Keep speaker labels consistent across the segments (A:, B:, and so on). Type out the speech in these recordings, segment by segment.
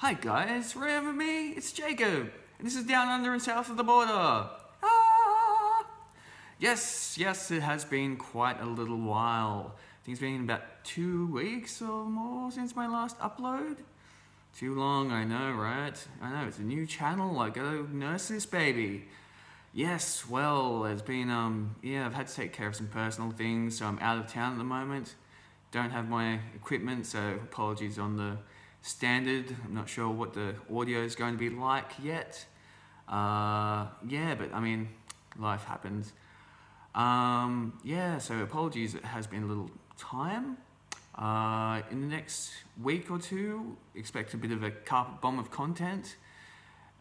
A: Hi guys, remember me? It's Jacob, and this is Down Under and South of the Border. Ah! Yes, yes, it has been quite a little while. I think it's been about two weeks or more since my last upload. Too long, I know, right? I know, it's a new channel, I gotta nurse this baby. Yes, well, there's been, um, yeah, I've had to take care of some personal things, so I'm out of town at the moment. Don't have my equipment, so apologies on the standard. I'm not sure what the audio is going to be like yet. Uh, yeah, but I mean, life happens. Um, yeah, so apologies, it has been a little time. Uh, in the next week or two, expect a bit of a carpet bomb of content.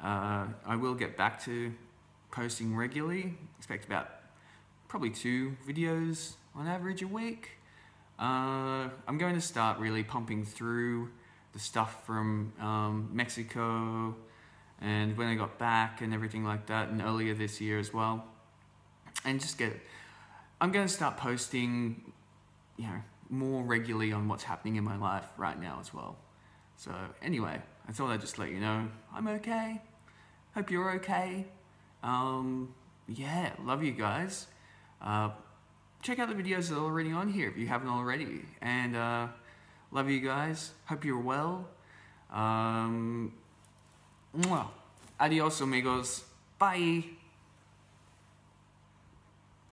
A: Uh, I will get back to posting regularly. Expect about probably two videos on average a week. Uh, I'm going to start really pumping through the stuff from um, Mexico and when I got back and everything like that and earlier this year as well. And just get, I'm going to start posting, you know, more regularly on what's happening in my life right now as well. So anyway, I thought I'd just let you know I'm okay. Hope you're okay. Um, yeah, love you guys. Uh, check out the videos that are already on here if you haven't already. And uh, love you guys. Hope you're well. Um, adios, amigos. Bye.